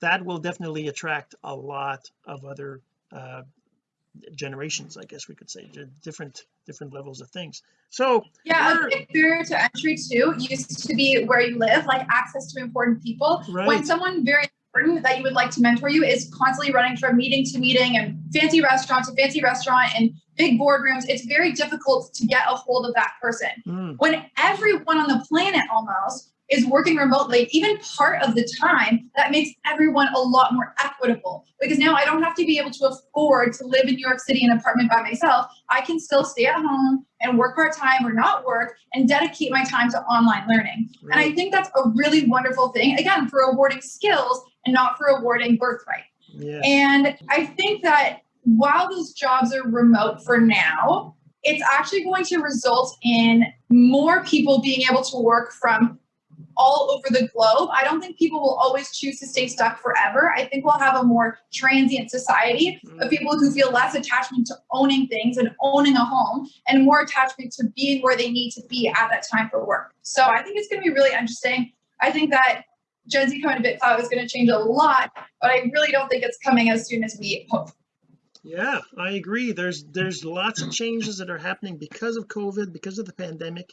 that will definitely attract a lot of other uh generations I guess we could say different different levels of things so yeah a big barrier to entry too used to be where you live like access to important people right. when someone very important that you would like to mentor you is constantly running from meeting to meeting and fancy restaurant to fancy restaurant and big boardrooms it's very difficult to get a hold of that person mm. when everyone on the planet almost is working remotely, even part of the time, that makes everyone a lot more equitable. Because now I don't have to be able to afford to live in New York City in an apartment by myself. I can still stay at home and work part time or not work and dedicate my time to online learning. And I think that's a really wonderful thing, again, for awarding skills and not for awarding birthright. Yeah. And I think that while those jobs are remote for now, it's actually going to result in more people being able to work from all over the globe. I don't think people will always choose to stay stuck forever. I think we'll have a more transient society of mm-hmm. people who feel less attachment to owning things and owning a home and more attachment to being where they need to be at that time for work. So I think it's going to be really interesting. I think that Gen Z coming to BitClout is going to change a lot, but I really don't think it's coming as soon as we hope. Yeah, I agree. There's there's lots of changes that are happening because of COVID, because of the pandemic